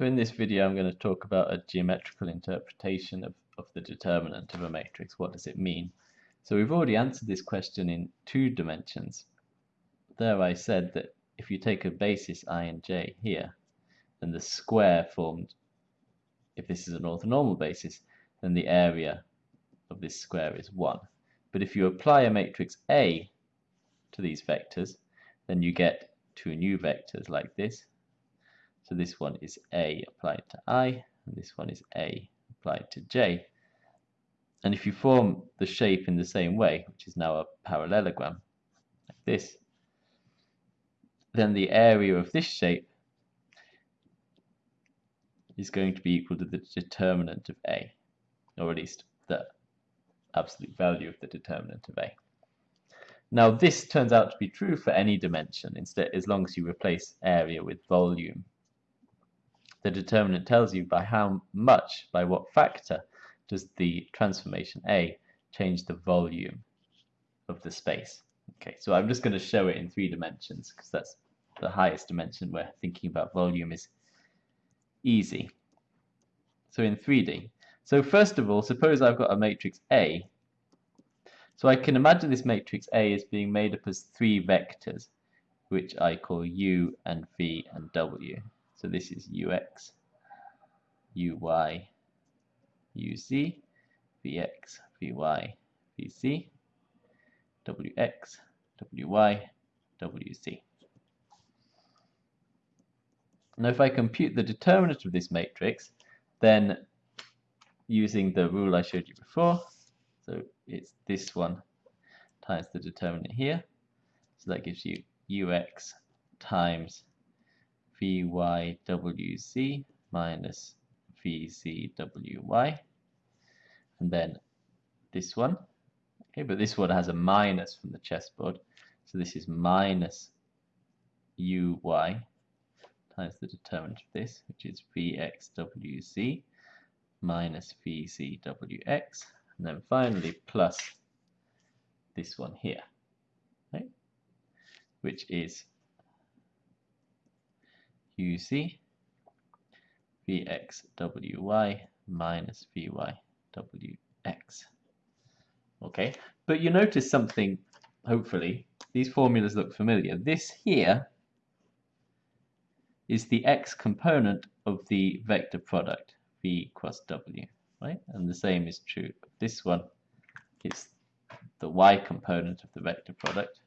So in this video I'm going to talk about a geometrical interpretation of, of the determinant of a matrix. What does it mean? So we've already answered this question in two dimensions. There I said that if you take a basis i and j here, then the square formed, if this is an orthonormal basis, then the area of this square is 1. But if you apply a matrix A to these vectors, then you get two new vectors like this. So this one is A applied to I, and this one is A applied to J. And if you form the shape in the same way, which is now a parallelogram, like this, then the area of this shape is going to be equal to the determinant of A, or at least the absolute value of the determinant of A. Now this turns out to be true for any dimension, instead as long as you replace area with volume. The determinant tells you by how much, by what factor, does the transformation A change the volume of the space. Okay, so I'm just going to show it in three dimensions because that's the highest dimension where thinking about volume is easy. So in 3D. So first of all, suppose I've got a matrix A. So I can imagine this matrix A is being made up as three vectors, which I call U and V and W. So this is UX, UY, UZ, VX, VY, VZ, WX, WY, WZ. Now if I compute the determinant of this matrix, then using the rule I showed you before, so it's this one times the determinant here, so that gives you ux times vyWz minus vzwy, and then this one, okay, but this one has a minus from the chessboard, so this is minus uy times the determinant of this, which is Vxwz minus Vzwx, and then finally plus this one here, right? which is UZ Vxwy minus Vywx. Okay, but you notice something, hopefully, these formulas look familiar. This here is the x component of the vector product v cross w, right? And the same is true of this one. It's the y component of the vector product.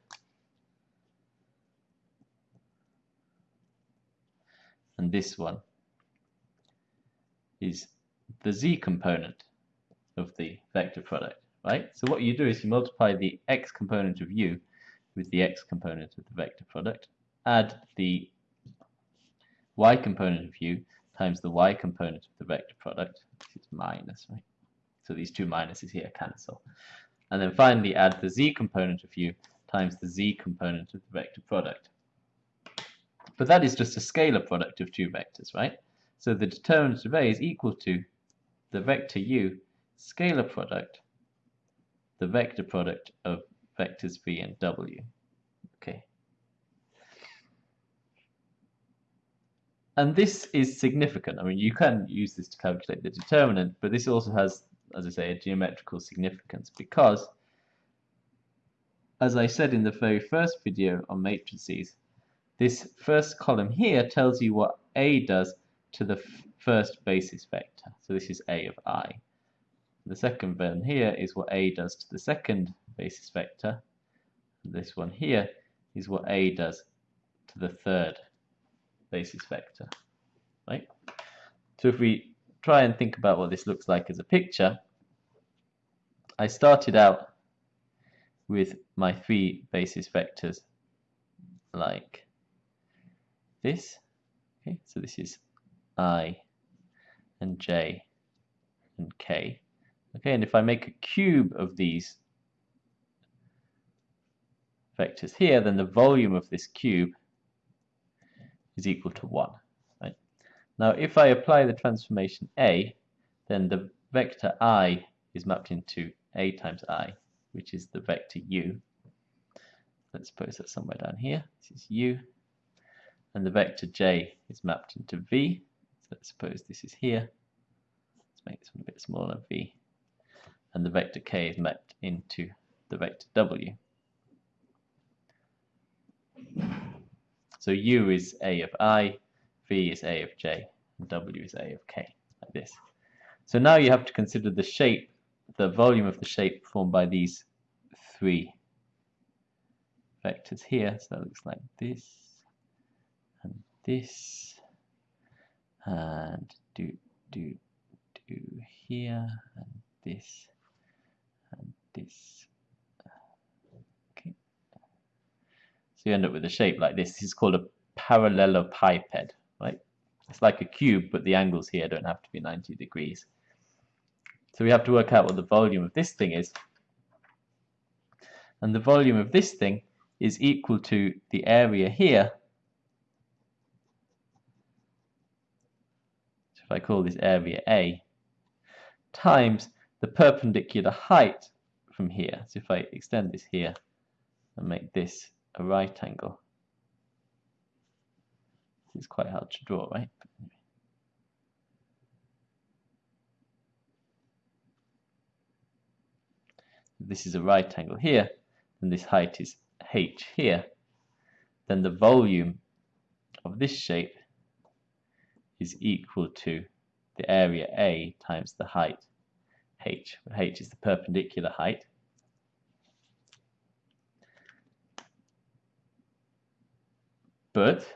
And this one is the z component of the vector product, right? So what you do is you multiply the x component of u with the x component of the vector product, add the y component of u times the y component of the vector product, which is minus, right? So these two minuses here cancel. And then finally add the z component of u times the z component of the vector product. But that is just a scalar product of two vectors, right? So the determinant of A is equal to the vector u scalar product, the vector product of vectors v and w. Okay, And this is significant. I mean, you can use this to calculate the determinant, but this also has, as I say, a geometrical significance because, as I said in the very first video on matrices, this first column here tells you what A does to the first basis vector. So this is A of i. The second one here is what A does to the second basis vector. This one here is what A does to the third basis vector, right? So if we try and think about what this looks like as a picture, I started out with my three basis vectors like this. Okay, so this is i and j and k. Okay, and if I make a cube of these vectors here, then the volume of this cube is equal to 1. Right? Now if I apply the transformation A, then the vector i is mapped into a times i, which is the vector u. Let's suppose that somewhere down here. This is u. And the vector j is mapped into v. So let's suppose this is here. Let's make this one a bit smaller, v. And the vector k is mapped into the vector w. So u is a of i, v is a of j, and w is a of k, like this. So now you have to consider the shape, the volume of the shape formed by these three vectors here. So that looks like this, this, and do, do, do here, and this, and this. Okay. So you end up with a shape like this. This is called a parallelepiped, right? It's like a cube, but the angles here don't have to be 90 degrees. So we have to work out what the volume of this thing is. And the volume of this thing is equal to the area here. If I call this area A, times the perpendicular height from here. So if I extend this here and make this a right angle, is quite hard to draw, right? this is a right angle here, and this height is h here, then the volume of this shape is equal to the area A times the height h, where h is the perpendicular height. But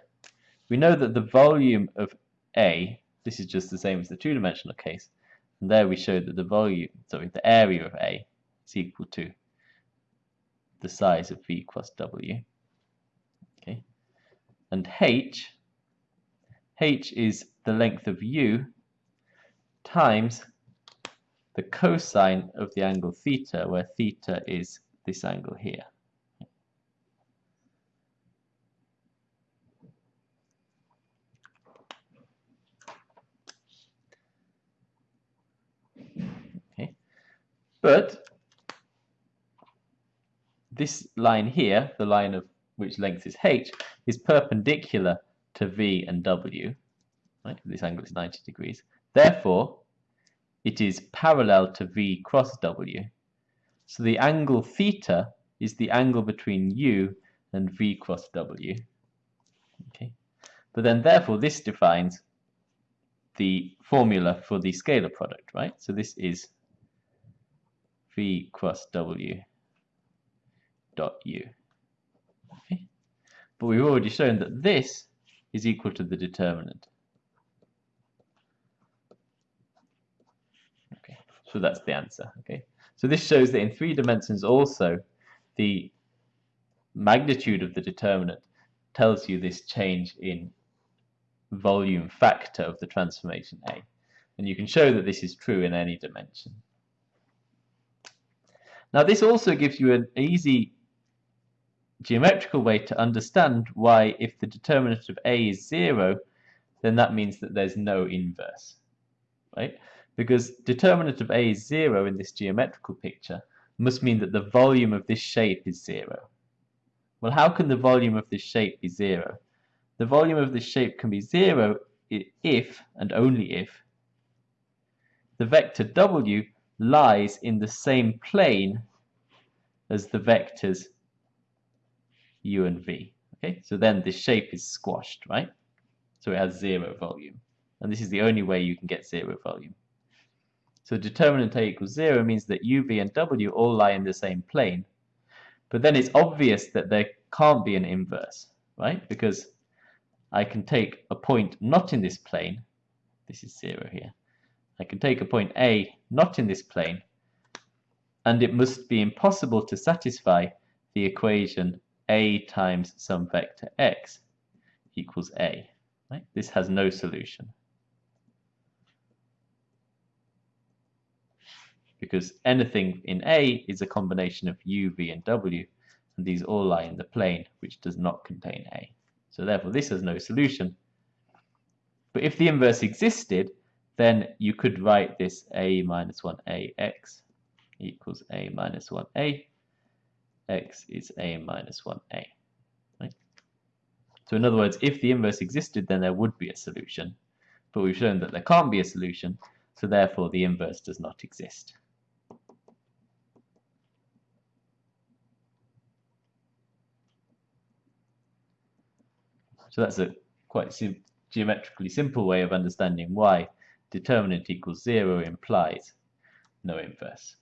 we know that the volume of A, this is just the same as the two-dimensional case, and there we showed that the volume, sorry, the area of A is equal to the size of V cross W. Okay, and H, H is the length of U times the cosine of the angle theta, where theta is this angle here. Okay, but this line here, the line of which length is h, is perpendicular to v and w. Right? This angle is 90 degrees. Therefore, it is parallel to v cross w. So the angle theta is the angle between u and v cross w. Okay, but then therefore this defines the formula for the scalar product, right? So this is v cross w dot u. Okay? But we've already shown that this is equal to the determinant. So that's the answer. Okay, so this shows that in three dimensions also the magnitude of the determinant tells you this change in volume factor of the transformation A. And you can show that this is true in any dimension. Now this also gives you an easy geometrical way to understand why if the determinant of A is 0, then that means that there's no inverse, right? Because determinant of A is 0 in this geometrical picture must mean that the volume of this shape is 0. Well, how can the volume of this shape be 0? The volume of this shape can be 0 if, and only if, the vector w lies in the same plane as the vectors u and v. Okay, so then this shape is squashed, right? So it has zero volume. And this is the only way you can get zero volume. So determinant A equals zero means that u, v, and w all lie in the same plane. But then it's obvious that there can't be an inverse, right? Because I can take a point not in this plane, this is zero here, I can take a point A not in this plane, and it must be impossible to satisfy the equation a times some vector x equals a. Right? This has no solution. Because anything in A is a combination of u, v, and w, and these all lie in the plane which does not contain A. So therefore this has no solution. But if the inverse existed, then you could write this a minus 1ax equals a minus 1a x is a minus 1a. Right? So in other words, if the inverse existed, then there would be a solution. but we've shown that there can't be a solution, so therefore the inverse does not exist. So that's a quite sim geometrically simple way of understanding why determinant equals 0 implies no inverse.